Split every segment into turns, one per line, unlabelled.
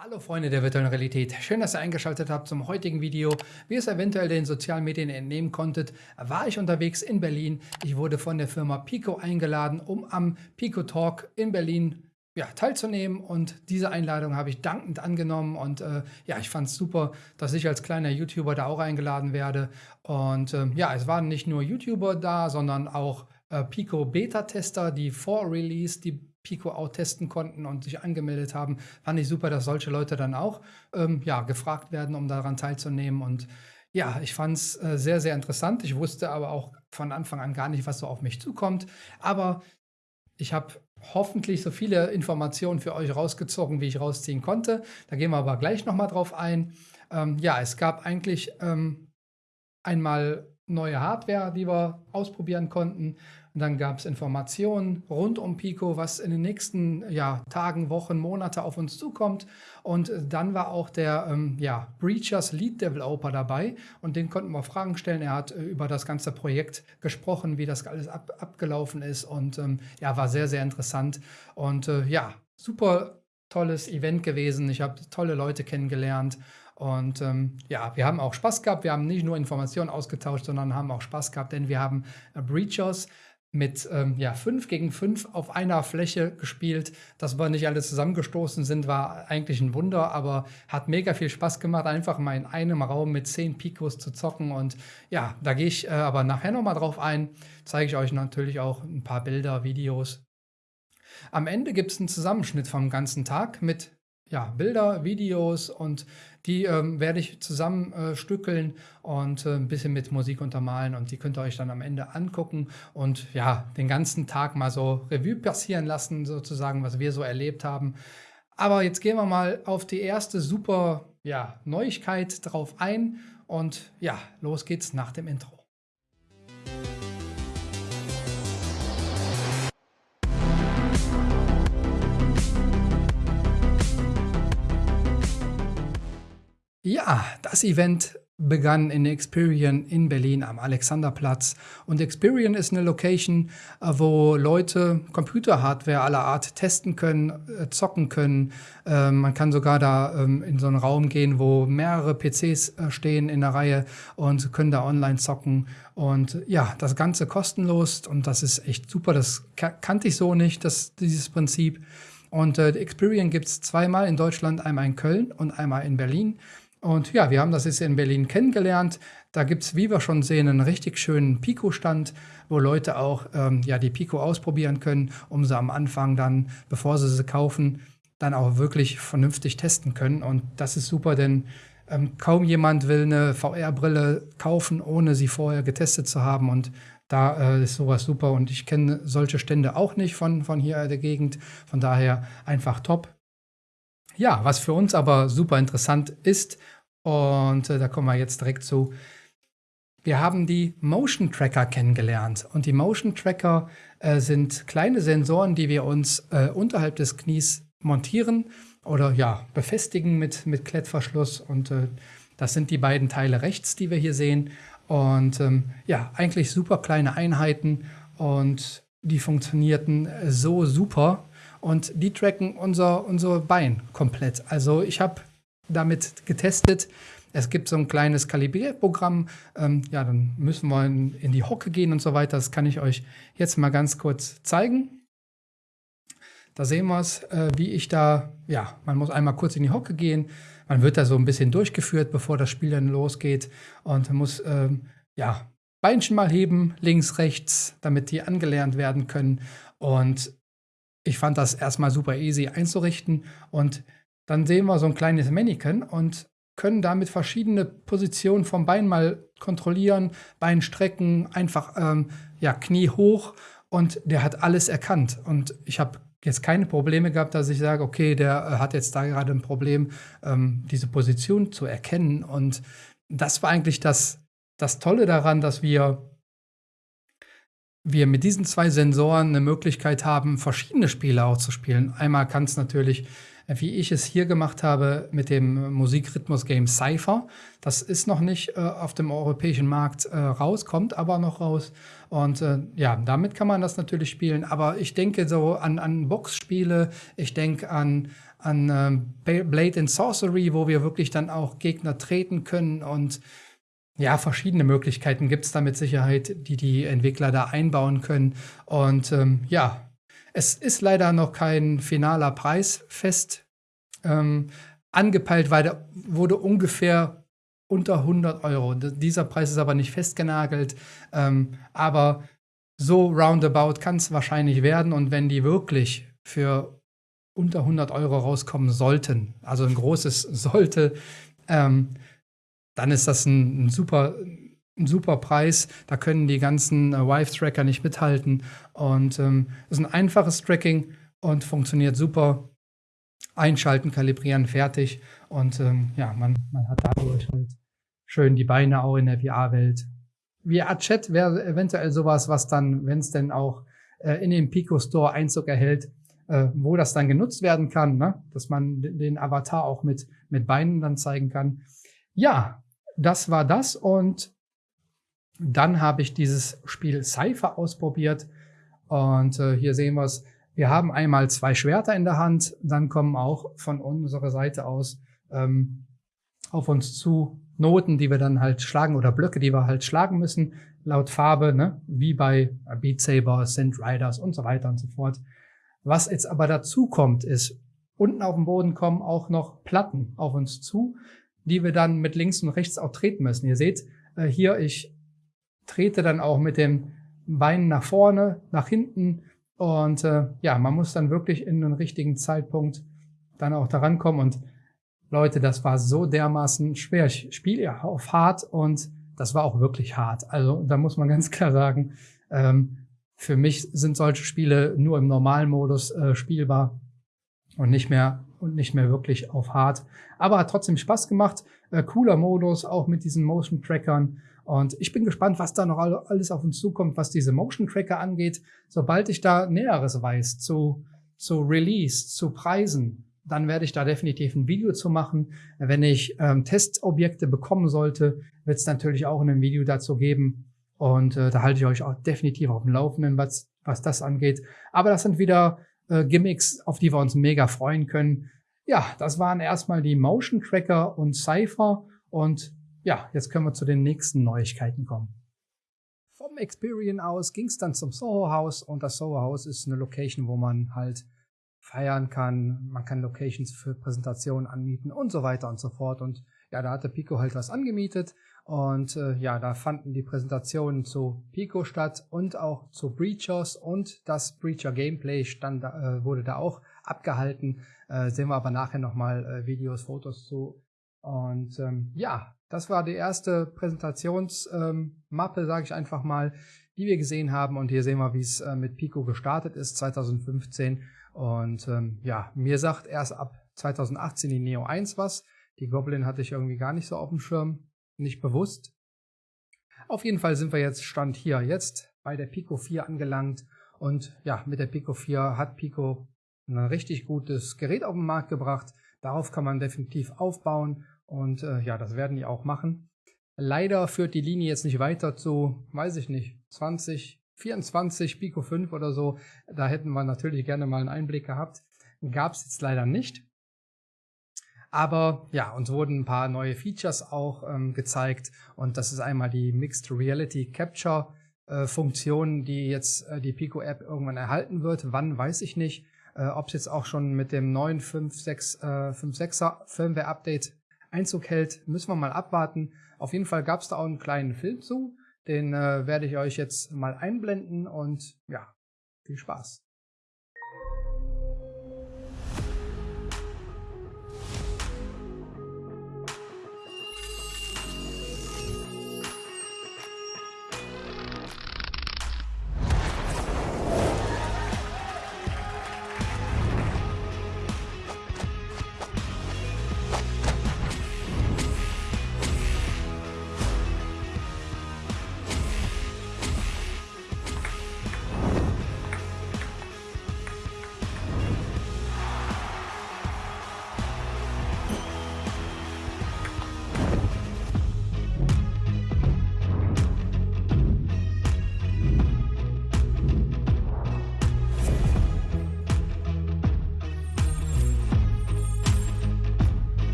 Hallo Freunde der virtuellen Realität, schön, dass ihr eingeschaltet habt zum heutigen Video. Wie ihr es eventuell den sozialen Medien entnehmen konntet, war ich unterwegs in Berlin. Ich wurde von der Firma Pico eingeladen, um am Pico Talk in Berlin ja, teilzunehmen und diese Einladung habe ich dankend angenommen und äh, ja, ich fand es super, dass ich als kleiner YouTuber da auch eingeladen werde und äh, ja, es waren nicht nur YouTuber da, sondern auch äh, Pico Beta-Tester, die vor Release die Pico auch testen konnten und sich angemeldet haben. Fand ich super, dass solche Leute dann auch ähm, ja, gefragt werden, um daran teilzunehmen. Und ja, ich fand es äh, sehr, sehr interessant. Ich wusste aber auch von Anfang an gar nicht, was so auf mich zukommt. Aber ich habe hoffentlich so viele Informationen für euch rausgezogen, wie ich rausziehen konnte. Da gehen wir aber gleich nochmal drauf ein. Ähm, ja, es gab eigentlich ähm, einmal neue Hardware, die wir ausprobieren konnten. Und dann gab es Informationen rund um Pico, was in den nächsten ja, Tagen, Wochen, Monate auf uns zukommt. Und dann war auch der ähm, ja, Breachers Lead Developer dabei und den konnten wir Fragen stellen. Er hat äh, über das ganze Projekt gesprochen, wie das alles ab, abgelaufen ist und ähm, ja, war sehr, sehr interessant. Und äh, ja, super tolles Event gewesen. Ich habe tolle Leute kennengelernt und ähm, ja, wir haben auch Spaß gehabt. Wir haben nicht nur Informationen ausgetauscht, sondern haben auch Spaß gehabt, denn wir haben äh, Breachers mit ähm, ja, 5 gegen 5 auf einer Fläche gespielt. Dass wir nicht alle zusammengestoßen sind, war eigentlich ein Wunder, aber hat mega viel Spaß gemacht, einfach mal in einem Raum mit 10 Picos zu zocken. Und ja, da gehe ich äh, aber nachher nochmal drauf ein. Zeige ich euch natürlich auch ein paar Bilder, Videos. Am Ende gibt es einen Zusammenschnitt vom ganzen Tag mit ja, Bilder, Videos und die ähm, werde ich zusammenstückeln äh, und äh, ein bisschen mit Musik untermalen und die könnt ihr euch dann am Ende angucken und ja, den ganzen Tag mal so Revue passieren lassen, sozusagen, was wir so erlebt haben. Aber jetzt gehen wir mal auf die erste super ja, Neuigkeit drauf ein und ja, los geht's nach dem Intro. Ja, das Event begann in Experian in Berlin am Alexanderplatz. Und Experian ist eine Location, äh, wo Leute Computerhardware aller Art testen können, äh, zocken können. Ähm, man kann sogar da ähm, in so einen Raum gehen, wo mehrere PCs äh, stehen in der Reihe und können da online zocken. Und ja, das Ganze kostenlos und das ist echt super. Das kannte ich so nicht, das, dieses Prinzip. Und äh, Experian gibt es zweimal in Deutschland, einmal in Köln und einmal in Berlin. Und ja, wir haben das jetzt in Berlin kennengelernt. Da gibt es, wie wir schon sehen, einen richtig schönen Pico-Stand, wo Leute auch ähm, ja, die Pico ausprobieren können, um sie am Anfang dann, bevor sie sie kaufen, dann auch wirklich vernünftig testen können. Und das ist super, denn ähm, kaum jemand will eine VR-Brille kaufen, ohne sie vorher getestet zu haben. Und da äh, ist sowas super. Und ich kenne solche Stände auch nicht von, von hier der Gegend. Von daher einfach top. Ja, was für uns aber super interessant ist, und äh, da kommen wir jetzt direkt zu, wir haben die Motion Tracker kennengelernt. Und die Motion Tracker äh, sind kleine Sensoren, die wir uns äh, unterhalb des Knies montieren oder ja, befestigen mit, mit Klettverschluss. Und äh, das sind die beiden Teile rechts, die wir hier sehen. Und ähm, ja, eigentlich super kleine Einheiten und die funktionierten so super, und die tracken unser, unser Bein komplett. Also ich habe damit getestet. Es gibt so ein kleines Kalibrierprogramm. Ähm, ja, dann müssen wir in, in die Hocke gehen und so weiter. Das kann ich euch jetzt mal ganz kurz zeigen. Da sehen wir es, äh, wie ich da, ja, man muss einmal kurz in die Hocke gehen. Man wird da so ein bisschen durchgeführt, bevor das Spiel dann losgeht. Und muss, ähm, ja, Beinchen mal heben, links, rechts, damit die angelernt werden können. Und ich fand das erstmal super easy einzurichten und dann sehen wir so ein kleines Mannequin und können damit verschiedene Positionen vom Bein mal kontrollieren, Bein strecken, einfach ähm, ja, Knie hoch und der hat alles erkannt. Und ich habe jetzt keine Probleme gehabt, dass ich sage, okay, der äh, hat jetzt da gerade ein Problem, ähm, diese Position zu erkennen. Und das war eigentlich das, das Tolle daran, dass wir wir mit diesen zwei Sensoren eine Möglichkeit haben, verschiedene Spiele auch zu spielen. Einmal kann es natürlich, wie ich es hier gemacht habe, mit dem Musikrhythmus-Game Cypher. Das ist noch nicht äh, auf dem europäischen Markt äh, raus, kommt aber noch raus. Und äh, ja, damit kann man das natürlich spielen. Aber ich denke so an, an Boxspiele, ich denke an, an äh, Blade and Sorcery, wo wir wirklich dann auch Gegner treten können und ja, verschiedene Möglichkeiten gibt es da mit Sicherheit, die die Entwickler da einbauen können. Und ähm, ja, es ist leider noch kein finaler Preis fest ähm, angepeilt, weil der wurde ungefähr unter 100 Euro. Dieser Preis ist aber nicht festgenagelt, ähm, aber so roundabout kann es wahrscheinlich werden. Und wenn die wirklich für unter 100 Euro rauskommen sollten, also ein großes sollte, ähm, dann ist das ein, ein super, ein super Preis. Da können die ganzen äh, Vive-Tracker nicht mithalten. Und ähm, ist ein einfaches Tracking und funktioniert super. Einschalten, kalibrieren, fertig. Und ähm, ja, man, man hat dadurch halt schön die Beine auch in der VR-Welt. VR-Chat wäre eventuell sowas, was dann, wenn es denn auch äh, in den Pico Store Einzug erhält, äh, wo das dann genutzt werden kann, ne? dass man den Avatar auch mit, mit Beinen dann zeigen kann. Ja, das war das und dann habe ich dieses Spiel Cypher ausprobiert und äh, hier sehen wir es. Wir haben einmal zwei Schwerter in der Hand, dann kommen auch von unserer Seite aus ähm, auf uns zu Noten, die wir dann halt schlagen oder Blöcke, die wir halt schlagen müssen, laut Farbe, ne? wie bei Beat Saber, Synth Riders und so weiter und so fort. Was jetzt aber dazu kommt, ist, unten auf dem Boden kommen auch noch Platten auf uns zu, die wir dann mit links und rechts auch treten müssen. Ihr seht äh, hier, ich trete dann auch mit dem Bein nach vorne, nach hinten und äh, ja, man muss dann wirklich in den richtigen Zeitpunkt dann auch daran kommen und Leute, das war so dermaßen schwer. Ich spiele ja auf hart und das war auch wirklich hart. Also da muss man ganz klar sagen, ähm, für mich sind solche Spiele nur im normalen Modus äh, spielbar und nicht mehr und nicht mehr wirklich auf hart. Aber hat trotzdem Spaß gemacht. Äh, cooler Modus, auch mit diesen Motion Trackern. Und ich bin gespannt, was da noch alles auf uns zukommt, was diese Motion Tracker angeht. Sobald ich da Näheres weiß zu, zu Release, zu Preisen, dann werde ich da definitiv ein Video zu machen. Wenn ich ähm, Testobjekte bekommen sollte, wird es natürlich auch ein Video dazu geben. Und äh, da halte ich euch auch definitiv auf dem Laufenden, was, was das angeht. Aber das sind wieder äh, Gimmicks, auf die wir uns mega freuen können. Ja, das waren erstmal die Motion Tracker und Cypher. Und ja, jetzt können wir zu den nächsten Neuigkeiten kommen. Vom Experian aus ging es dann zum Soho House. Und das Soho House ist eine Location, wo man halt feiern kann, man kann Locations für Präsentationen anmieten und so weiter und so fort. Und ja, da hatte Pico halt was angemietet und äh, ja, da fanden die Präsentationen zu Pico statt und auch zu Breachers und das Breacher Gameplay stand, äh, wurde da auch abgehalten. Äh, sehen wir aber nachher nochmal äh, Videos, Fotos zu. Und ähm, ja, das war die erste Präsentationsmappe, ähm, sage ich einfach mal, die wir gesehen haben. Und hier sehen wir, wie es äh, mit Pico gestartet ist, 2015. Und ähm, ja, mir sagt erst ab 2018 die Neo 1 was. Die Goblin hatte ich irgendwie gar nicht so auf dem Schirm nicht bewusst. Auf jeden Fall sind wir jetzt Stand hier jetzt bei der Pico 4 angelangt und ja, mit der Pico 4 hat Pico ein richtig gutes Gerät auf den Markt gebracht. Darauf kann man definitiv aufbauen und äh, ja, das werden die auch machen. Leider führt die Linie jetzt nicht weiter zu, weiß ich nicht, 20, 24 Pico 5 oder so. Da hätten wir natürlich gerne mal einen Einblick gehabt. Gab es jetzt leider nicht. Aber ja, uns wurden ein paar neue Features auch ähm, gezeigt und das ist einmal die Mixed Reality Capture äh, Funktion, die jetzt äh, die Pico App irgendwann erhalten wird. Wann weiß ich nicht. Äh, Ob es jetzt auch schon mit dem neuen 5.6, äh, 5.6er Firmware Update Einzug hält, müssen wir mal abwarten. Auf jeden Fall gab es da auch einen kleinen Film zu. Den äh, werde ich euch jetzt mal einblenden und ja, viel Spaß.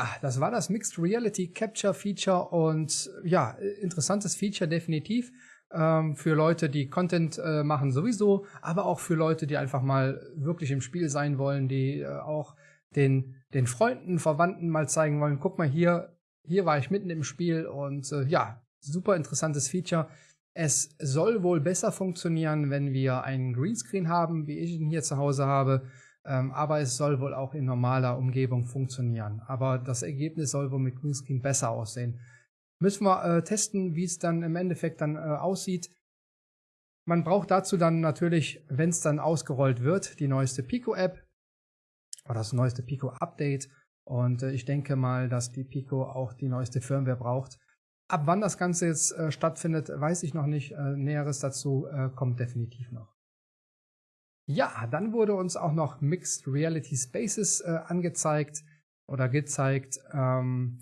Ja, das war das Mixed Reality Capture Feature und ja, interessantes Feature definitiv ähm, für Leute, die Content äh, machen sowieso, aber auch für Leute, die einfach mal wirklich im Spiel sein wollen, die äh, auch den, den Freunden, Verwandten mal zeigen wollen, guck mal hier, hier war ich mitten im Spiel und äh, ja, super interessantes Feature. Es soll wohl besser funktionieren, wenn wir einen Greenscreen haben, wie ich ihn hier zu Hause habe, aber es soll wohl auch in normaler Umgebung funktionieren. Aber das Ergebnis soll wohl mit Greenscreen besser aussehen. Müssen wir äh, testen, wie es dann im Endeffekt dann äh, aussieht. Man braucht dazu dann natürlich, wenn es dann ausgerollt wird, die neueste Pico-App oder das neueste Pico-Update. Und äh, ich denke mal, dass die Pico auch die neueste Firmware braucht. Ab wann das Ganze jetzt äh, stattfindet, weiß ich noch nicht. Äh, Näheres dazu äh, kommt definitiv noch. Ja, dann wurde uns auch noch Mixed Reality Spaces äh, angezeigt oder gezeigt. Ähm,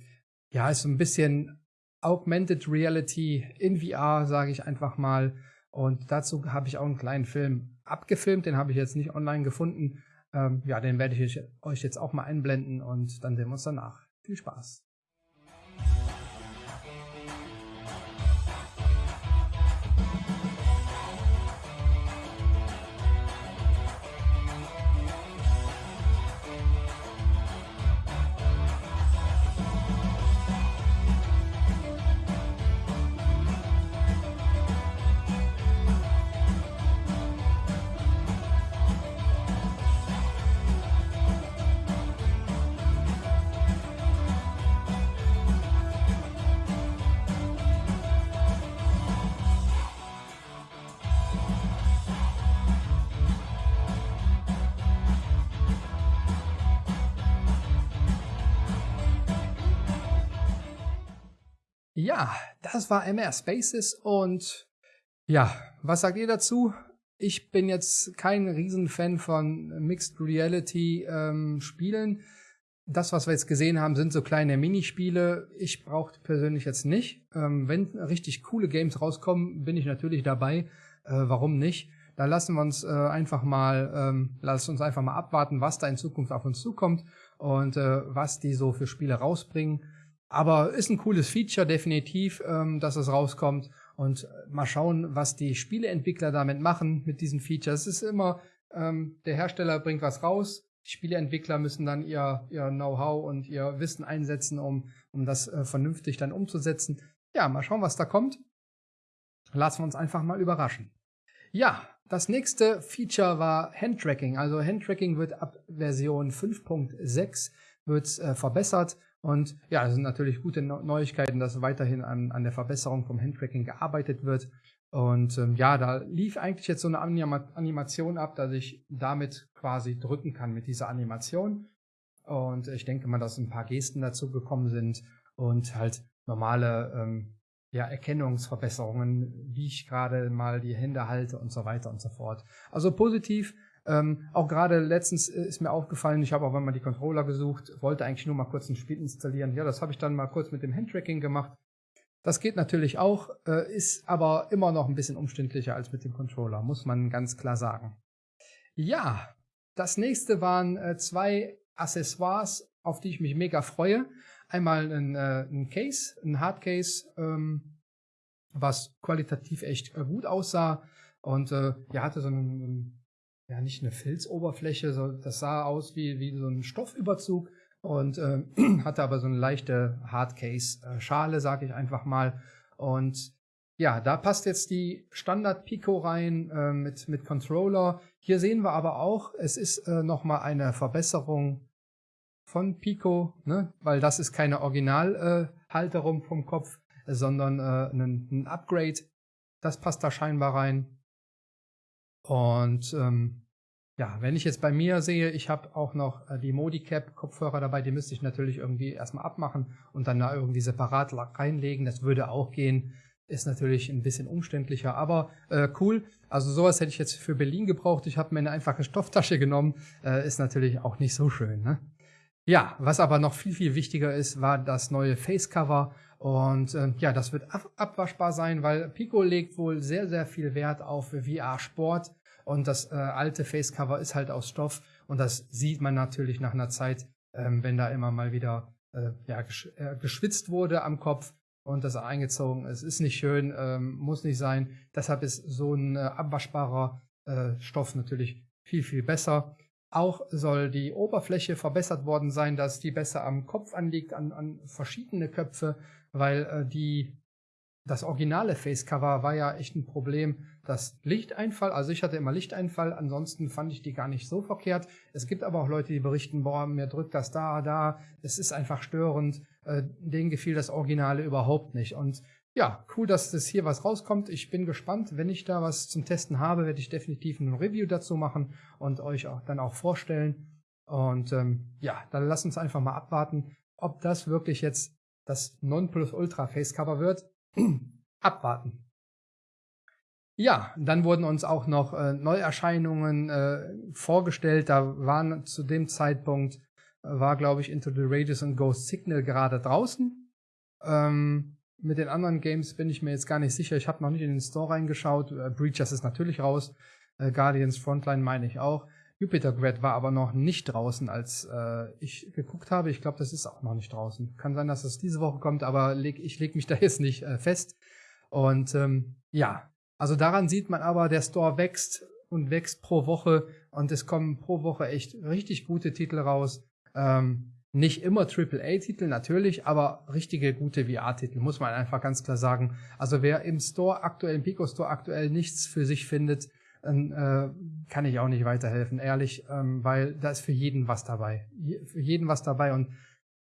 ja, ist so ein bisschen Augmented Reality in VR, sage ich einfach mal. Und dazu habe ich auch einen kleinen Film abgefilmt, den habe ich jetzt nicht online gefunden. Ähm, ja, den werde ich euch jetzt auch mal einblenden und dann sehen wir uns danach. Viel Spaß! Das war MR Spaces und ja, was sagt ihr dazu? Ich bin jetzt kein Riesenfan von Mixed Reality ähm, Spielen. Das, was wir jetzt gesehen haben, sind so kleine Minispiele. Ich brauche persönlich jetzt nicht. Ähm, wenn richtig coole Games rauskommen, bin ich natürlich dabei. Äh, warum nicht? Da lassen wir uns äh, einfach mal, ähm, lass uns einfach mal abwarten, was da in Zukunft auf uns zukommt und äh, was die so für Spiele rausbringen. Aber ist ein cooles Feature, definitiv, ähm, dass es rauskommt. Und äh, mal schauen, was die Spieleentwickler damit machen mit diesem Feature. Es ist immer, ähm, der Hersteller bringt was raus. Die Spieleentwickler müssen dann ihr, ihr Know-how und ihr Wissen einsetzen, um, um das äh, vernünftig dann umzusetzen. Ja, mal schauen, was da kommt. Lassen wir uns einfach mal überraschen. Ja, das nächste Feature war Handtracking. Also Handtracking wird ab Version 5.6 wird äh, verbessert. Und ja, das sind natürlich gute Neuigkeiten, dass weiterhin an, an der Verbesserung vom Handtracking gearbeitet wird. Und ähm, ja, da lief eigentlich jetzt so eine Anima Animation ab, dass ich damit quasi drücken kann mit dieser Animation. Und ich denke mal, dass ein paar Gesten dazu gekommen sind und halt normale ähm, ja, Erkennungsverbesserungen, wie ich gerade mal die Hände halte und so weiter und so fort. Also positiv, ähm, auch gerade letztens äh, ist mir aufgefallen, ich habe auch mal die Controller gesucht, wollte eigentlich nur mal kurz ein Spiel installieren. Ja, das habe ich dann mal kurz mit dem Handtracking gemacht. Das geht natürlich auch, äh, ist aber immer noch ein bisschen umständlicher als mit dem Controller, muss man ganz klar sagen. Ja, das nächste waren äh, zwei Accessoires, auf die ich mich mega freue. Einmal ein, äh, ein Case, ein Hardcase, ähm, was qualitativ echt äh, gut aussah und äh, ja, hatte so einen, ja nicht eine Filzoberfläche, so, das sah aus wie, wie so ein Stoffüberzug und äh, hatte aber so eine leichte Hardcase-Schale, sag ich einfach mal. Und ja, da passt jetzt die Standard Pico rein äh, mit, mit Controller. Hier sehen wir aber auch, es ist äh, nochmal eine Verbesserung von Pico, ne? weil das ist keine Originalhalterung äh, vom Kopf, sondern äh, ein, ein Upgrade. Das passt da scheinbar rein. Und ähm, ja, wenn ich jetzt bei mir sehe, ich habe auch noch äh, die Modicap-Kopfhörer dabei, die müsste ich natürlich irgendwie erstmal abmachen und dann da irgendwie separat reinlegen. Das würde auch gehen. Ist natürlich ein bisschen umständlicher, aber äh, cool. Also sowas hätte ich jetzt für Berlin gebraucht. Ich habe mir eine einfache Stofftasche genommen. Äh, ist natürlich auch nicht so schön. Ne? Ja, was aber noch viel, viel wichtiger ist, war das neue Facecover. Und äh, ja, das wird ab abwaschbar sein, weil Pico legt wohl sehr, sehr viel Wert auf VR-Sport. Und das äh, alte Facecover ist halt aus Stoff. Und das sieht man natürlich nach einer Zeit, ähm, wenn da immer mal wieder äh, ja, gesch äh, geschwitzt wurde am Kopf und das eingezogen ist. Ist nicht schön, ähm, muss nicht sein. Deshalb ist so ein äh, abwaschbarer äh, Stoff natürlich viel, viel besser. Auch soll die Oberfläche verbessert worden sein, dass die besser am Kopf anliegt, an, an verschiedene Köpfe, weil äh, die das originale Facecover war ja echt ein Problem. Das Lichteinfall, also ich hatte immer Lichteinfall, ansonsten fand ich die gar nicht so verkehrt. Es gibt aber auch Leute, die berichten, boah, mir drückt das da, da, es ist einfach störend. Äh, denen gefiel das Originale überhaupt nicht. Und ja, cool, dass das hier was rauskommt. Ich bin gespannt. Wenn ich da was zum Testen habe, werde ich definitiv ein Review dazu machen und euch auch dann auch vorstellen. Und ähm, ja, dann lasst uns einfach mal abwarten, ob das wirklich jetzt das Nonplusultra Facecover wird. abwarten. Ja, dann wurden uns auch noch äh, Neuerscheinungen äh, vorgestellt. Da waren zu dem Zeitpunkt, äh, war glaube ich Into the Radius und Ghost Signal gerade draußen. Ähm, mit den anderen Games bin ich mir jetzt gar nicht sicher. Ich habe noch nicht in den Store reingeschaut. Äh, Breachers ist natürlich raus. Äh, Guardians Frontline meine ich auch. Jupiter Grad war aber noch nicht draußen, als äh, ich geguckt habe. Ich glaube, das ist auch noch nicht draußen. Kann sein, dass es diese Woche kommt, aber leg, ich lege mich da jetzt nicht äh, fest. Und ähm, ja, also daran sieht man aber, der Store wächst und wächst pro Woche und es kommen pro Woche echt richtig gute Titel raus. Ähm, nicht immer AAA-Titel natürlich, aber richtige gute VR-Titel, muss man einfach ganz klar sagen. Also wer im Store aktuell, im Pico Store aktuell nichts für sich findet, dann äh, kann ich auch nicht weiterhelfen, ehrlich, ähm, weil da ist für jeden was dabei. Für jeden was dabei und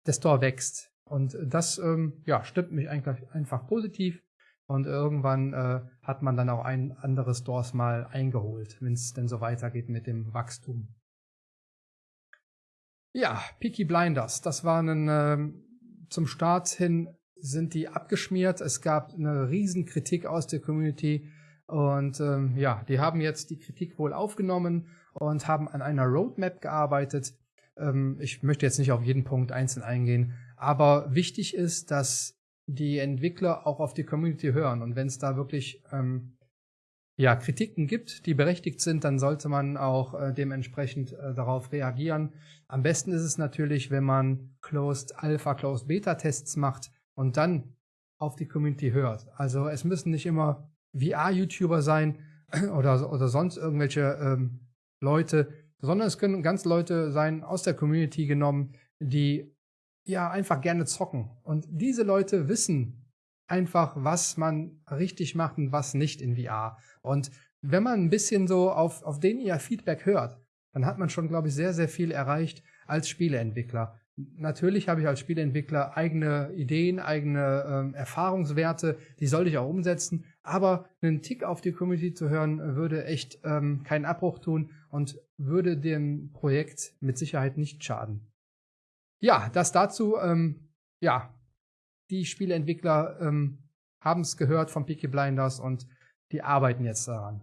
der Store wächst. Und das ähm, ja, stimmt mich eigentlich einfach positiv. Und irgendwann äh, hat man dann auch ein andere Stores mal eingeholt, wenn es denn so weitergeht mit dem Wachstum. Ja, Peaky Blinders, das waren äh, zum Start hin sind die abgeschmiert. Es gab eine riesen Kritik aus der Community und ähm, ja, die haben jetzt die Kritik wohl aufgenommen und haben an einer Roadmap gearbeitet. Ähm, ich möchte jetzt nicht auf jeden Punkt einzeln eingehen, aber wichtig ist, dass die Entwickler auch auf die Community hören. Und wenn es da wirklich ähm, ja, Kritiken gibt, die berechtigt sind, dann sollte man auch äh, dementsprechend äh, darauf reagieren. Am besten ist es natürlich, wenn man Closed Alpha, Closed Beta Tests macht und dann auf die Community hört. Also es müssen nicht immer VR-YouTuber sein oder, oder sonst irgendwelche ähm, Leute, sondern es können ganz Leute sein aus der Community genommen, die ja einfach gerne zocken. Und diese Leute wissen einfach, was man richtig macht und was nicht in VR. Und wenn man ein bisschen so auf, auf den ihr Feedback hört, dann hat man schon, glaube ich, sehr, sehr viel erreicht als Spieleentwickler. Natürlich habe ich als Spieleentwickler eigene Ideen, eigene ähm, Erfahrungswerte, die sollte ich auch umsetzen, aber einen Tick auf die Community zu hören, würde echt ähm, keinen Abbruch tun und würde dem Projekt mit Sicherheit nicht schaden. Ja, das dazu, ähm, ja, die Spieleentwickler ähm, haben es gehört von Peaky Blinders und die arbeiten jetzt daran.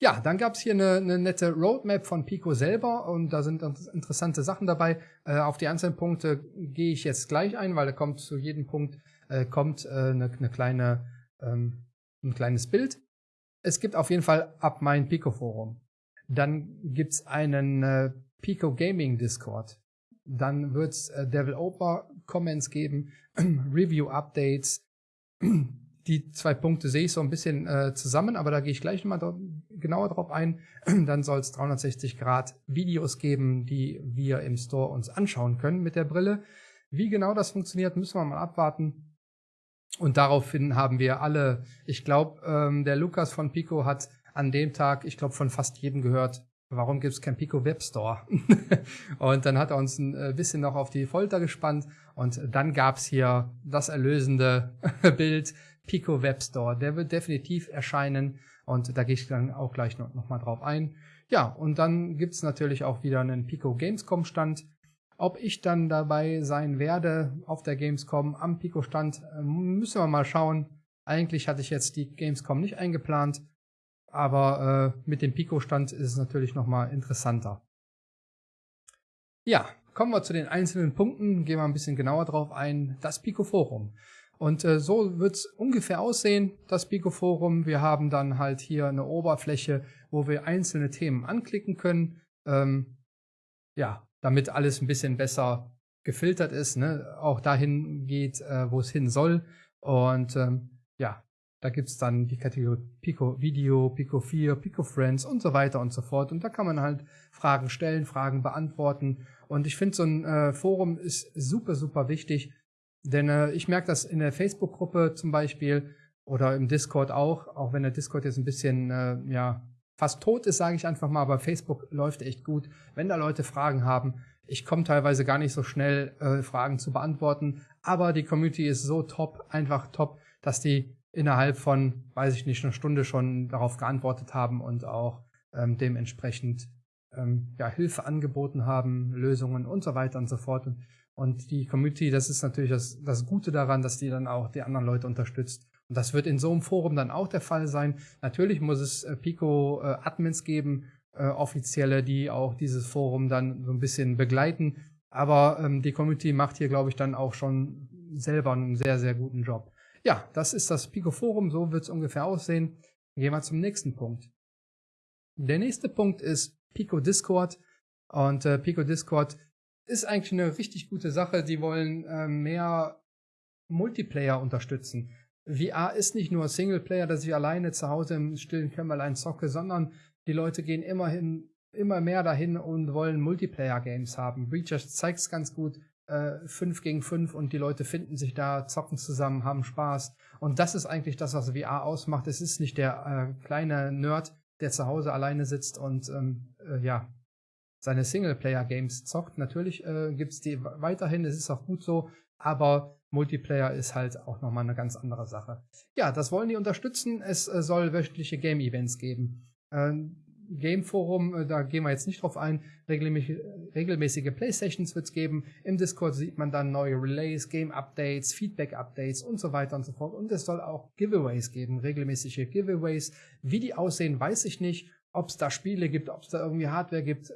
Ja, dann gab es hier eine, eine, nette Roadmap von Pico selber und da sind interessante Sachen dabei. Äh, auf die einzelnen Punkte gehe ich jetzt gleich ein, weil da kommt zu jedem Punkt äh, kommt äh, eine, eine, kleine, ähm, ein kleines Bild. Es gibt auf jeden Fall ab mein Pico Forum. Dann gibt's einen äh, Pico Gaming Discord. Dann wird's äh, Devil Oper Comments geben, Review Updates, die zwei Punkte sehe ich so ein bisschen äh, zusammen, aber da gehe ich gleich nochmal genauer drauf ein. Dann soll es 360 Grad Videos geben, die wir im Store uns anschauen können mit der Brille. Wie genau das funktioniert, müssen wir mal abwarten. Und daraufhin haben wir alle, ich glaube, ähm, der Lukas von Pico hat an dem Tag, ich glaube, von fast jedem gehört, warum gibt es kein Pico Web Store? und dann hat er uns ein äh, bisschen noch auf die Folter gespannt und dann gab es hier das erlösende Bild Pico Web Store. Der wird definitiv erscheinen und da gehe ich dann auch gleich noch, noch mal drauf ein. Ja, und dann gibt's natürlich auch wieder einen Pico Gamescom Stand. Ob ich dann dabei sein werde auf der Gamescom am Pico Stand, ähm, müssen wir mal schauen. Eigentlich hatte ich jetzt die Gamescom nicht eingeplant, aber äh, mit dem Pico Stand ist es natürlich noch mal interessanter. Ja, kommen wir zu den einzelnen Punkten, gehen wir ein bisschen genauer drauf ein. Das Pico Forum. Und äh, so wird's ungefähr aussehen, das Pico-Forum. Wir haben dann halt hier eine Oberfläche, wo wir einzelne Themen anklicken können. Ähm, ja, damit alles ein bisschen besser gefiltert ist, ne, auch dahin geht, äh, wo es hin soll. Und ähm, ja, da gibt's dann die Kategorie Pico Video, Pico 4, Pico Friends und so weiter und so fort. Und da kann man halt Fragen stellen, Fragen beantworten. Und ich finde, so ein äh, Forum ist super, super wichtig. Denn äh, ich merke das in der Facebook-Gruppe zum Beispiel oder im Discord auch, auch wenn der Discord jetzt ein bisschen, äh, ja, fast tot ist, sage ich einfach mal, aber Facebook läuft echt gut. Wenn da Leute Fragen haben, ich komme teilweise gar nicht so schnell, äh, Fragen zu beantworten, aber die Community ist so top, einfach top, dass die innerhalb von, weiß ich nicht, einer Stunde schon darauf geantwortet haben und auch ähm, dementsprechend ähm, ja, Hilfe angeboten haben, Lösungen und so weiter und so fort. Und, und die Community, das ist natürlich das, das Gute daran, dass die dann auch die anderen Leute unterstützt. Und das wird in so einem Forum dann auch der Fall sein. Natürlich muss es äh, Pico-Admins äh, geben, äh, offizielle, die auch dieses Forum dann so ein bisschen begleiten. Aber ähm, die Community macht hier, glaube ich, dann auch schon selber einen sehr, sehr guten Job. Ja, das ist das Pico Forum, so wird es ungefähr aussehen. Gehen wir zum nächsten Punkt. Der nächste Punkt ist Pico Discord. Und äh, Pico Discord ist eigentlich eine richtig gute Sache. Die wollen äh, mehr Multiplayer unterstützen. VR ist nicht nur Singleplayer, dass ich alleine zu Hause im stillen Kämmerlein zocke, sondern die Leute gehen immerhin immer mehr dahin und wollen Multiplayer-Games haben. Breachers zeigt es ganz gut äh, 5 gegen 5 und die Leute finden sich da, zocken zusammen, haben Spaß. Und das ist eigentlich das, was VR ausmacht. Es ist nicht der äh, kleine Nerd, der zu Hause alleine sitzt und ähm, äh, ja, seine Singleplayer-Games zockt. Natürlich äh, gibt die weiterhin, es ist auch gut so, aber Multiplayer ist halt auch nochmal eine ganz andere Sache. Ja, das wollen die unterstützen. Es äh, soll wöchentliche Game-Events geben. Ähm, Game Forum, äh, da gehen wir jetzt nicht drauf ein, regelmäßige, regelmäßige Playstations wird es geben. Im Discord sieht man dann neue Relays, Game Updates, Feedback Updates und so weiter und so fort. Und es soll auch Giveaways geben, regelmäßige Giveaways. Wie die aussehen, weiß ich nicht. Ob es da Spiele gibt, ob es da irgendwie Hardware gibt, äh,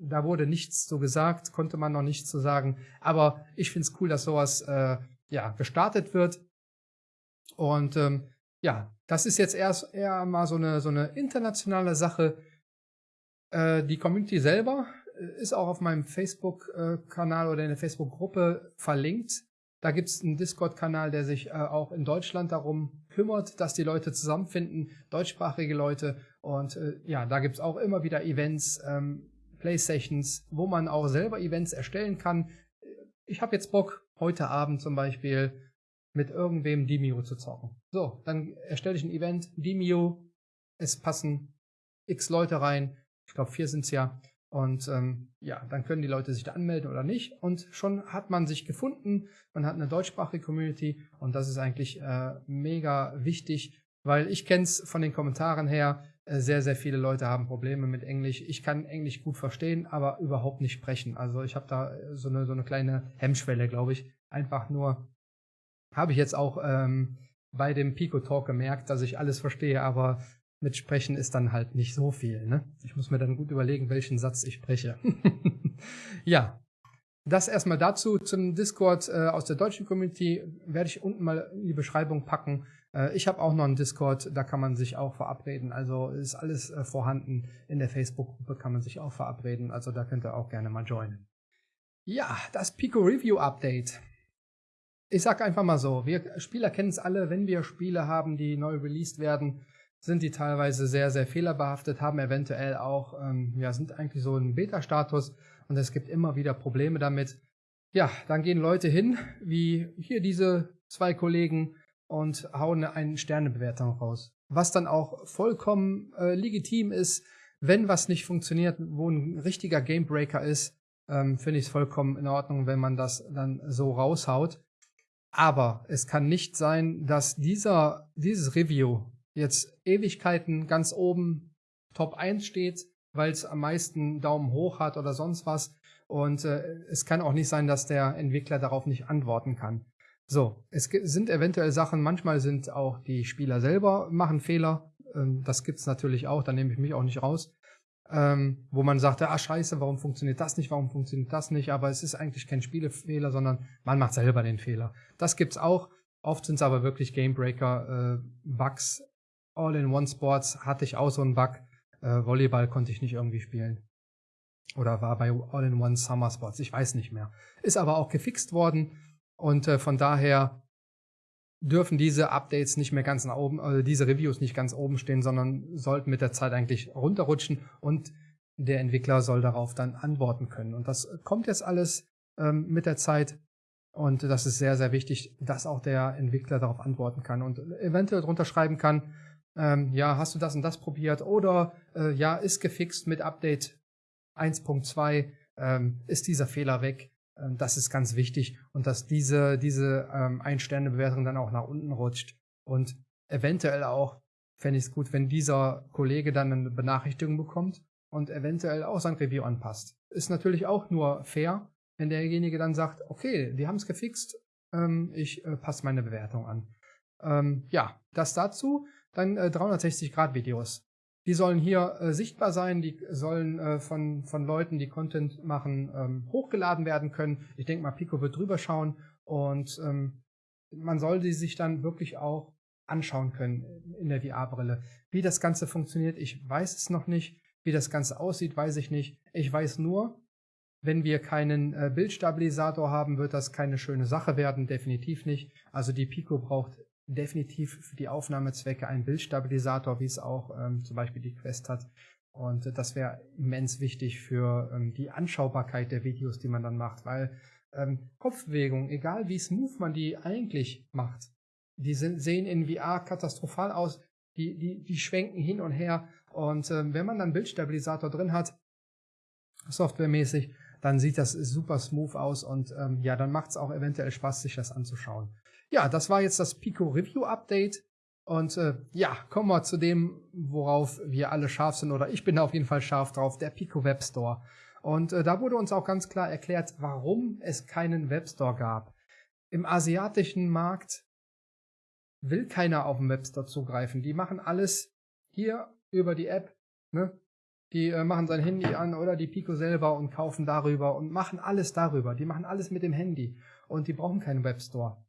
da wurde nichts so gesagt, konnte man noch nichts zu so sagen. Aber ich finde es cool, dass sowas äh, ja gestartet wird. Und ähm, ja, das ist jetzt erst eher mal so eine, so eine internationale Sache. Äh, die Community selber äh, ist auch auf meinem Facebook-Kanal oder in der Facebook-Gruppe verlinkt. Da gibt es einen Discord-Kanal, der sich äh, auch in Deutschland darum kümmert, dass die Leute zusammenfinden, deutschsprachige Leute. Und äh, ja, da gibt es auch immer wieder Events, ähm, Playstations, wo man auch selber Events erstellen kann. Ich habe jetzt Bock, heute Abend zum Beispiel mit irgendwem Demio zu zocken. So, dann erstelle ich ein Event, Demio, es passen x Leute rein, ich glaube vier sind's ja. Und ähm, ja, dann können die Leute sich da anmelden oder nicht. Und schon hat man sich gefunden, man hat eine deutschsprachige Community und das ist eigentlich äh, mega wichtig, weil ich kenne es von den Kommentaren her, äh, sehr, sehr viele Leute haben Probleme mit Englisch. Ich kann Englisch gut verstehen, aber überhaupt nicht sprechen. Also ich habe da so eine, so eine kleine Hemmschwelle, glaube ich. Einfach nur habe ich jetzt auch ähm, bei dem Pico Talk gemerkt, dass ich alles verstehe, aber mit Sprechen ist dann halt nicht so viel. Ne? Ich muss mir dann gut überlegen, welchen Satz ich spreche. ja, das erstmal dazu. Zum Discord äh, aus der deutschen Community werde ich unten mal in die Beschreibung packen. Äh, ich habe auch noch einen Discord, da kann man sich auch verabreden. Also ist alles äh, vorhanden. In der Facebook-Gruppe kann man sich auch verabreden. Also da könnt ihr auch gerne mal joinen. Ja, das Pico Review Update ich sag einfach mal so, wir Spieler kennen es alle, wenn wir Spiele haben, die neu released werden, sind die teilweise sehr, sehr fehlerbehaftet, haben eventuell auch, ähm, ja, sind eigentlich so ein Beta-Status und es gibt immer wieder Probleme damit. Ja, dann gehen Leute hin, wie hier diese zwei Kollegen und hauen eine Sternebewertung raus. Was dann auch vollkommen äh, legitim ist, wenn was nicht funktioniert, wo ein richtiger Gamebreaker ist, ähm, finde ich es vollkommen in Ordnung, wenn man das dann so raushaut. Aber es kann nicht sein, dass dieser, dieses Review jetzt Ewigkeiten ganz oben Top 1 steht, weil es am meisten Daumen hoch hat oder sonst was. Und äh, es kann auch nicht sein, dass der Entwickler darauf nicht antworten kann. So, es sind eventuell Sachen, manchmal sind auch die Spieler selber machen Fehler. Ähm, das gibt's natürlich auch, da nehme ich mich auch nicht raus ähm, wo man sagte, ah scheiße, warum funktioniert das nicht, warum funktioniert das nicht, aber es ist eigentlich kein Spielefehler, sondern man macht selber den Fehler. Das gibt's auch. Oft sind es aber wirklich Gamebreaker, äh, Bugs. All-in-One-Sports hatte ich auch so einen Bug. Äh, Volleyball konnte ich nicht irgendwie spielen. Oder war bei All-in-One Summer Spots, ich weiß nicht mehr. Ist aber auch gefixt worden und äh, von daher dürfen diese Updates nicht mehr ganz nach oben, also diese Reviews nicht ganz oben stehen, sondern sollten mit der Zeit eigentlich runterrutschen und der Entwickler soll darauf dann antworten können. Und das kommt jetzt alles ähm, mit der Zeit und das ist sehr, sehr wichtig, dass auch der Entwickler darauf antworten kann und eventuell drunter schreiben kann, ähm, ja, hast du das und das probiert oder äh, ja, ist gefixt mit Update 1.2, ähm, ist dieser Fehler weg ähm, das ist ganz wichtig und dass diese, diese ähm, Ein-Sterne-Bewertung dann auch nach unten rutscht. Und eventuell auch fände ich es gut, wenn dieser Kollege dann eine Benachrichtigung bekommt und eventuell auch sein Review anpasst. Ist natürlich auch nur fair, wenn derjenige dann sagt, okay, die haben es gefixt, ähm, ich äh, passe meine Bewertung an. Ähm, ja, das dazu. Dann äh, 360-Grad-Videos. Die sollen hier äh, sichtbar sein, die sollen äh, von, von Leuten, die Content machen, ähm, hochgeladen werden können. Ich denke mal, Pico wird drüber schauen und ähm, man soll die sich dann wirklich auch anschauen können in der VR-Brille. Wie das Ganze funktioniert, ich weiß es noch nicht. Wie das Ganze aussieht, weiß ich nicht. Ich weiß nur, wenn wir keinen äh, Bildstabilisator haben, wird das keine schöne Sache werden, definitiv nicht. Also die Pico braucht definitiv für die Aufnahmezwecke ein Bildstabilisator, wie es auch ähm, zum Beispiel die Quest hat. Und äh, das wäre immens wichtig für ähm, die Anschaubarkeit der Videos, die man dann macht, weil ähm, Kopfbewegung, egal wie smooth man die eigentlich macht, die sind, sehen in VR katastrophal aus, die, die, die schwenken hin und her. Und ähm, wenn man dann Bildstabilisator drin hat, softwaremäßig, dann sieht das super smooth aus und ähm, ja, dann macht es auch eventuell Spaß, sich das anzuschauen. Ja, das war jetzt das Pico Review Update. Und äh, ja, kommen wir zu dem, worauf wir alle scharf sind, oder ich bin auf jeden Fall scharf drauf, der Pico Web Store. Und äh, da wurde uns auch ganz klar erklärt, warum es keinen Web Store gab. Im asiatischen Markt will keiner auf den Web Store zugreifen. Die machen alles hier über die App. Ne? Die äh, machen sein Handy an oder die Pico selber und kaufen darüber und machen alles darüber. Die machen alles mit dem Handy und die brauchen keinen Web Store.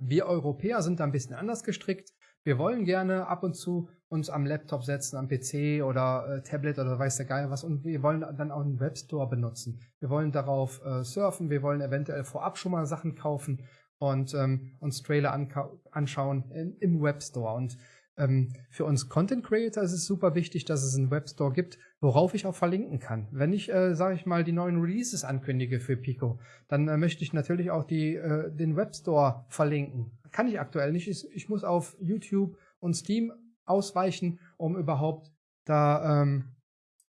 Wir Europäer sind da ein bisschen anders gestrickt. Wir wollen gerne ab und zu uns am Laptop setzen, am PC oder äh, Tablet oder weiß der Geil was und wir wollen dann auch einen Webstore benutzen. Wir wollen darauf äh, surfen, wir wollen eventuell vorab schon mal Sachen kaufen und ähm, uns Trailer anschauen in, im Webstore. Und ähm, für uns Content Creator ist es super wichtig, dass es einen Webstore gibt, worauf ich auch verlinken kann. Wenn ich, äh, sage ich mal, die neuen Releases ankündige für Pico, dann äh, möchte ich natürlich auch die, äh, den Webstore verlinken. Kann ich aktuell nicht. Ich, ich, muss auf YouTube und Steam ausweichen, um überhaupt da ähm,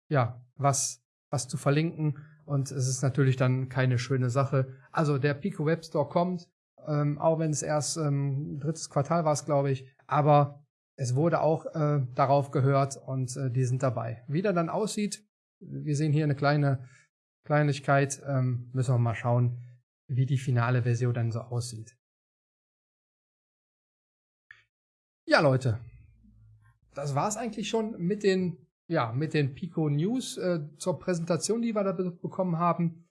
ja was was zu verlinken. Und es ist natürlich dann keine schöne Sache. Also der Pico Webstore kommt, ähm, auch wenn es erst ähm, drittes Quartal war, es glaube ich. Aber es wurde auch äh, darauf gehört und äh, die sind dabei. Wie der dann aussieht, wir sehen hier eine kleine Kleinigkeit, ähm, müssen wir mal schauen, wie die finale Version dann so aussieht. Ja, Leute, das war's eigentlich schon mit den, ja, mit den Pico News äh, zur Präsentation, die wir da bekommen haben.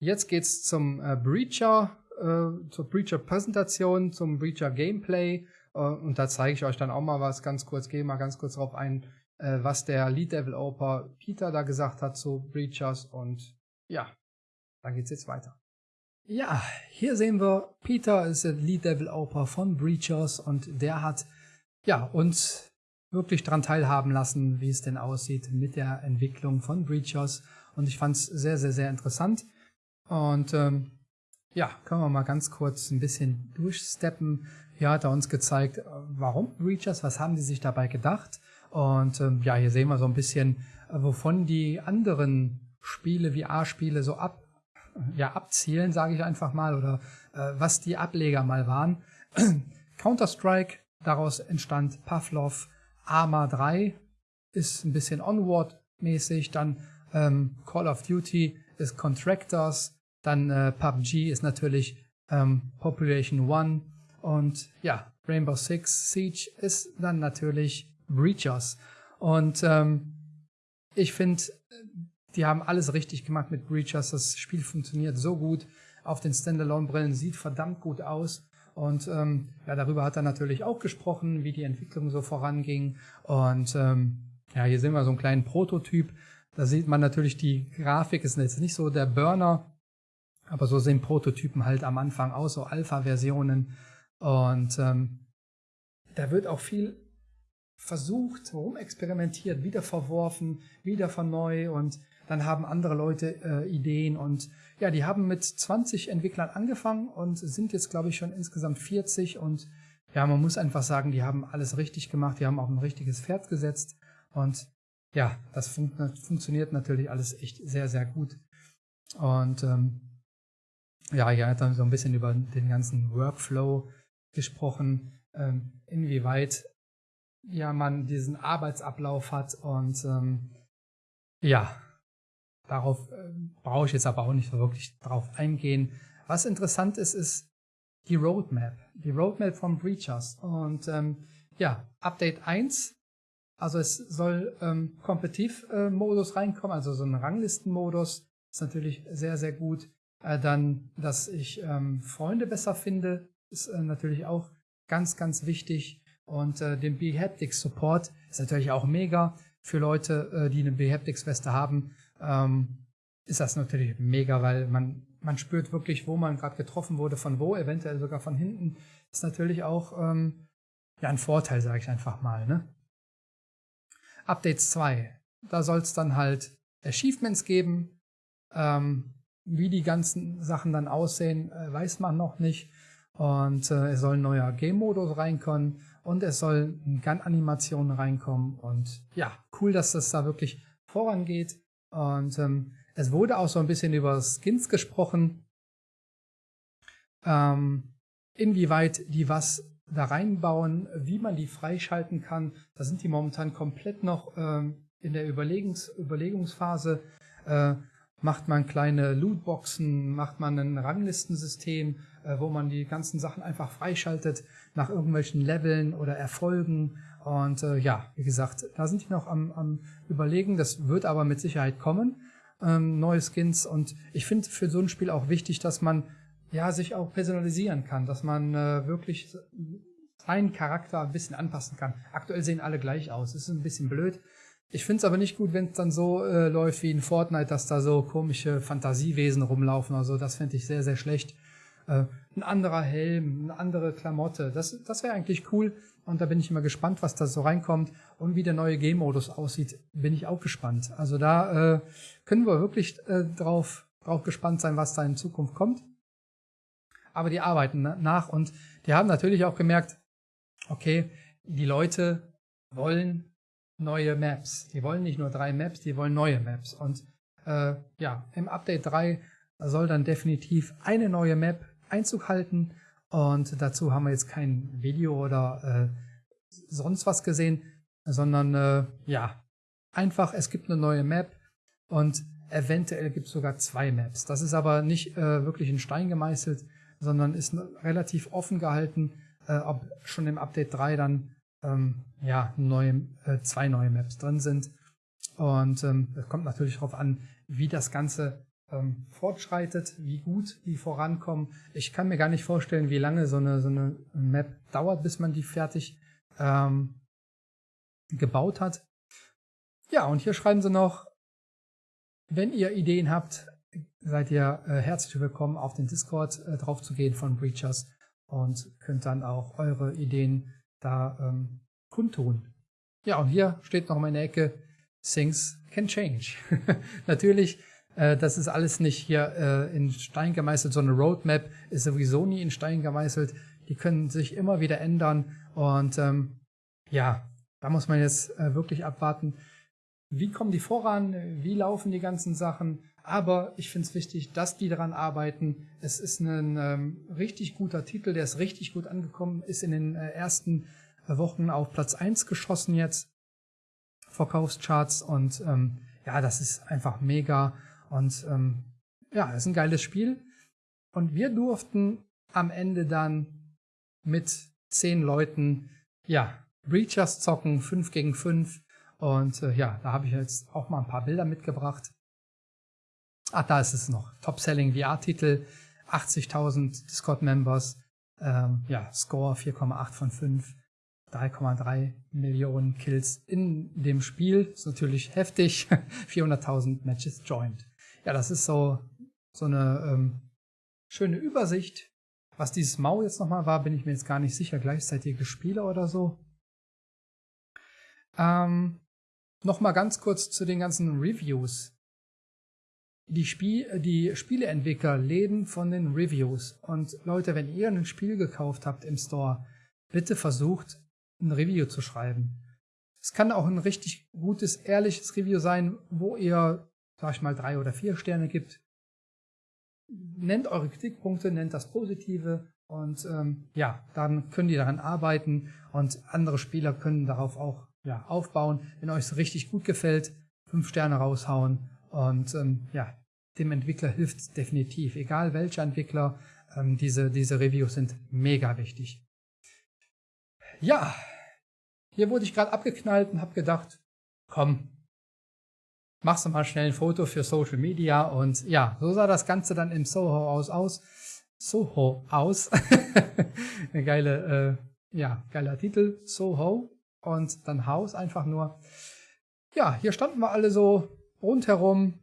Jetzt geht's zum äh, Breacher, äh, zur Breacher Präsentation, zum Breacher Gameplay äh, und da zeige ich euch dann auch mal was ganz kurz, gehe mal ganz kurz darauf ein, äh, was der Lead Developer Peter da gesagt hat zu Breachers und ja, dann geht's jetzt weiter. Ja, hier sehen wir, Peter ist der Lead Developer von Breachers und der hat ja uns wirklich daran teilhaben lassen, wie es denn aussieht mit der Entwicklung von Breachers und ich fand es sehr, sehr, sehr interessant und ähm, ja, können wir mal ganz kurz ein bisschen durchsteppen. Hier hat er uns gezeigt, äh, warum Breachers, was haben die sich dabei gedacht. Und ähm, ja, hier sehen wir so ein bisschen, äh, wovon die anderen Spiele, VR-Spiele so ab, ja, abzielen, sage ich einfach mal, oder äh, was die Ableger mal waren. Counter-Strike, daraus entstand Pavlov, Arma 3 ist ein bisschen Onward-mäßig, dann ähm, Call of Duty ist Contractors, dann äh, PUBG ist natürlich ähm, Population One, und ja, Rainbow Six Siege ist dann natürlich Breachers. Und ähm, ich finde, die haben alles richtig gemacht mit Breachers. Das Spiel funktioniert so gut. Auf den Standalone-Brillen sieht verdammt gut aus. Und ähm, ja, darüber hat er natürlich auch gesprochen, wie die Entwicklung so voranging. Und ähm, ja, hier sehen wir so einen kleinen Prototyp. Da sieht man natürlich, die Grafik ist jetzt nicht so der Burner, aber so sehen Prototypen halt am Anfang aus, so Alpha-Versionen. Und ähm, da wird auch viel versucht, rumexperimentiert, wieder verworfen, wieder von neu. Und dann haben andere Leute äh, Ideen. Und ja, die haben mit 20 Entwicklern angefangen und sind jetzt, glaube ich, schon insgesamt 40 und ja, man muss einfach sagen, die haben alles richtig gemacht, die haben auch ein richtiges Pferd gesetzt. Und ja, das fun funktioniert natürlich alles echt sehr, sehr gut. Und ähm, ja, hier hat dann so ein bisschen über den ganzen Workflow gesprochen, ähm, inwieweit ja man diesen Arbeitsablauf hat und ähm, ja, darauf äh, brauche ich jetzt aber auch nicht so wirklich drauf eingehen. Was interessant ist, ist die Roadmap, die Roadmap von Breachers und ähm, ja, Update 1, also es soll ähm, Kompetitiv-Modus reinkommen, also so ein Ranglistenmodus, ist natürlich sehr, sehr gut. Äh, dann, dass ich ähm, Freunde besser finde, ist äh, natürlich auch ganz, ganz wichtig. Und äh, den Behaptics Support ist natürlich auch mega. Für Leute, äh, die eine Behaptics Weste haben, ähm, ist das natürlich mega, weil man, man spürt wirklich, wo man gerade getroffen wurde, von wo, eventuell sogar von hinten. Ist natürlich auch ähm, ja, ein Vorteil, sage ich einfach mal. Ne? Updates 2. Da soll es dann halt Achievements geben. Ähm, wie die ganzen Sachen dann aussehen, äh, weiß man noch nicht. Und äh, es soll ein neuer Game-Modus reinkommen und es soll Gun-Animationen reinkommen. Und ja, cool, dass das da wirklich vorangeht. Und ähm, es wurde auch so ein bisschen über Skins gesprochen. Ähm, inwieweit die was da reinbauen, wie man die freischalten kann. Da sind die momentan komplett noch ähm, in der Überlegungs Überlegungsphase. Äh, macht man kleine Lootboxen, macht man ein Ranglistensystem, äh, wo man die ganzen Sachen einfach freischaltet nach irgendwelchen Leveln oder Erfolgen. Und äh, ja, wie gesagt, da sind die noch am, am Überlegen. Das wird aber mit Sicherheit kommen, ähm, neue Skins. Und ich finde für so ein Spiel auch wichtig, dass man ja sich auch personalisieren kann, dass man äh, wirklich seinen Charakter ein bisschen anpassen kann. Aktuell sehen alle gleich aus. Das ist ein bisschen blöd. Ich finde es aber nicht gut, wenn es dann so äh, läuft wie in Fortnite, dass da so komische Fantasiewesen rumlaufen oder so. Das finde ich sehr, sehr schlecht. Äh, ein anderer Helm, eine andere Klamotte, das, das wäre eigentlich cool. Und da bin ich immer gespannt, was da so reinkommt. Und wie der neue Game-Modus aussieht, bin ich auch gespannt. Also da äh, können wir wirklich äh, drauf, drauf gespannt sein, was da in Zukunft kommt. Aber die arbeiten nach und die haben natürlich auch gemerkt, okay, die Leute wollen neue Maps. Die wollen nicht nur drei Maps, die wollen neue Maps. Und äh, ja, im Update 3 soll dann definitiv eine neue Map Einzug halten. Und dazu haben wir jetzt kein Video oder äh, sonst was gesehen, sondern äh, ja, einfach, es gibt eine neue Map und eventuell gibt es sogar zwei Maps. Das ist aber nicht äh, wirklich in Stein gemeißelt, sondern ist relativ offen gehalten, äh, ob schon im Update 3 dann ähm, ja, neue, äh, zwei neue Maps drin sind. Und ähm, es kommt natürlich darauf an, wie das Ganze ähm, fortschreitet, wie gut die vorankommen. Ich kann mir gar nicht vorstellen, wie lange so eine, so eine Map dauert, bis man die fertig ähm, gebaut hat. Ja, und hier schreiben sie noch, wenn ihr Ideen habt, seid ihr äh, herzlich willkommen, auf den Discord äh, drauf zu gehen von Breachers und könnt dann auch eure Ideen da ähm, kundtun. Ja, und hier steht noch mal in der Ecke, Things can change. Natürlich, äh, das ist alles nicht hier äh, in Stein gemeißelt, so eine Roadmap ist sowieso nie in Stein gemeißelt. Die können sich immer wieder ändern und ähm, ja, da muss man jetzt äh, wirklich abwarten, wie kommen die voran, wie laufen die ganzen Sachen. Aber ich finde es wichtig, dass die daran arbeiten. Es ist ein ähm, richtig guter Titel, der ist richtig gut angekommen, ist in den äh, ersten Wochen auf Platz 1 geschossen jetzt. Verkaufscharts und ähm, ja, das ist einfach mega. Und ähm, ja, ist ein geiles Spiel. Und wir durften am Ende dann mit zehn Leuten, ja, Breachers zocken, 5 gegen 5. Und äh, ja, da habe ich jetzt auch mal ein paar Bilder mitgebracht. Ach, da ist es noch. Top-Selling VR-Titel, 80.000 Discord-Members, ähm, ja, Score 4,8 von 5. 3,3 Millionen Kills in dem Spiel. Ist natürlich heftig. 400.000 Matches joined. Ja, das ist so, so eine ähm, schöne Übersicht. Was dieses Mau jetzt nochmal war, bin ich mir jetzt gar nicht sicher. Gleichzeitige Spiele oder so. Ähm, nochmal ganz kurz zu den ganzen Reviews. Die, Spiel, die Spieleentwickler leben von den Reviews. Und Leute, wenn ihr ein Spiel gekauft habt im Store, bitte versucht, ein Review zu schreiben. Es kann auch ein richtig gutes, ehrliches Review sein, wo ihr, sag ich mal, drei oder vier Sterne gibt. Nennt eure Kritikpunkte, nennt das Positive und ähm, ja, dann können die daran arbeiten und andere Spieler können darauf auch ja, aufbauen. Wenn euch es richtig gut gefällt, fünf Sterne raushauen und ähm, ja, dem Entwickler hilft definitiv. Egal welcher Entwickler, ähm, diese, diese Reviews sind mega wichtig. Ja, hier wurde ich gerade abgeknallt und habe gedacht, komm, machst du mal schnell ein Foto für Social Media und ja, so sah das Ganze dann im Soho aus aus. Soho aus. Eine geile, äh, ja, geiler Titel, Soho und dann Haus einfach nur. Ja, hier standen wir alle so rundherum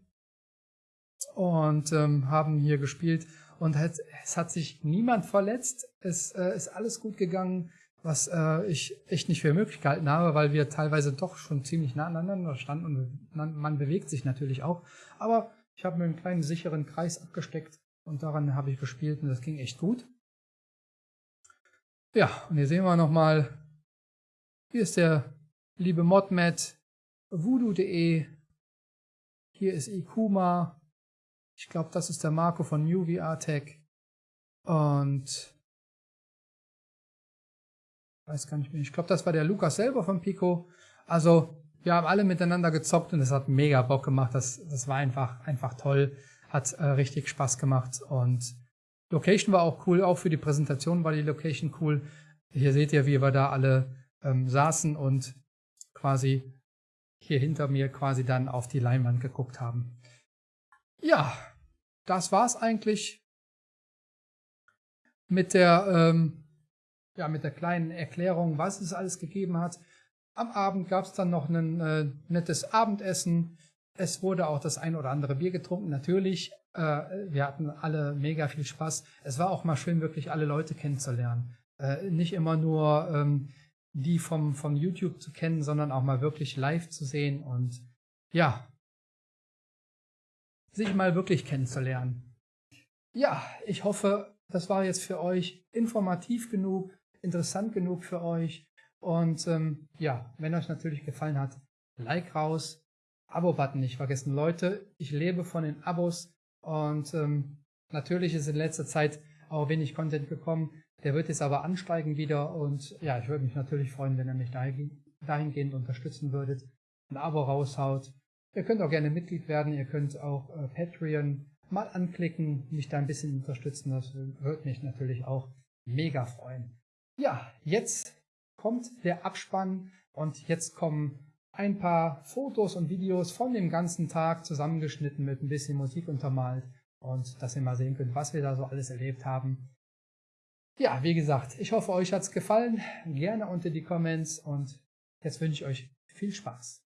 und ähm, haben hier gespielt und es, es hat sich niemand verletzt. Es äh, ist alles gut gegangen was äh, ich echt nicht für möglich gehalten habe, weil wir teilweise doch schon ziemlich nah aneinander standen und man, man bewegt sich natürlich auch. Aber ich habe mir einen kleinen sicheren Kreis abgesteckt und daran habe ich gespielt und das ging echt gut. Ja, und hier sehen wir nochmal, hier ist der liebe Modmat, voodoo.de, hier ist Ikuma, ich glaube, das ist der Marco von New VR Tech und weiß gar nicht mehr. Ich glaube, das war der Lukas selber von Pico. Also, wir haben alle miteinander gezockt und es hat mega Bock gemacht. Das, das war einfach, einfach toll. Hat äh, richtig Spaß gemacht und Location war auch cool. Auch für die Präsentation war die Location cool. Hier seht ihr, wie wir da alle ähm, saßen und quasi hier hinter mir quasi dann auf die Leinwand geguckt haben. Ja, das war's eigentlich mit der ähm, ja, mit der kleinen Erklärung, was es alles gegeben hat. Am Abend gab es dann noch ein äh, nettes Abendessen. Es wurde auch das ein oder andere Bier getrunken, natürlich. Äh, wir hatten alle mega viel Spaß. Es war auch mal schön, wirklich alle Leute kennenzulernen. Äh, nicht immer nur ähm, die vom, vom YouTube zu kennen, sondern auch mal wirklich live zu sehen und ja, sich mal wirklich kennenzulernen. Ja, ich hoffe, das war jetzt für euch informativ genug interessant genug für euch. Und ähm, ja, wenn euch natürlich gefallen hat, Like raus, Abo-Button nicht vergessen. Leute, ich lebe von den Abos und ähm, natürlich ist in letzter Zeit auch wenig Content gekommen. Der wird jetzt aber ansteigen wieder und ja, ich würde mich natürlich freuen, wenn ihr mich dahingehend unterstützen würdet. Ein Abo raushaut. Ihr könnt auch gerne Mitglied werden, ihr könnt auch äh, Patreon mal anklicken, mich da ein bisschen unterstützen. Das würde mich natürlich auch mega freuen. Ja, jetzt kommt der Abspann und jetzt kommen ein paar Fotos und Videos von dem ganzen Tag zusammengeschnitten mit ein bisschen Musik untermalt und dass ihr mal sehen könnt, was wir da so alles erlebt haben. Ja, wie gesagt, ich hoffe, euch hat's gefallen. Gerne unter die Comments und jetzt wünsche ich euch viel Spaß.